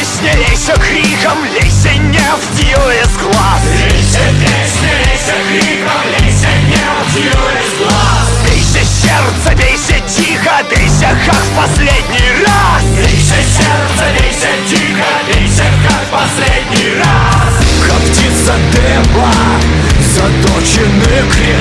Песня лейся криком, лейся не в дьюе с глаз. Лейся, песня, лейся криком, лейся не в дьюе с глаз. Бейся сердце, бейся тихо, бейся как в последний раз. Бейся сердце, бейся тихо, бейся как в последний раз. Как птица Деба, заточены крем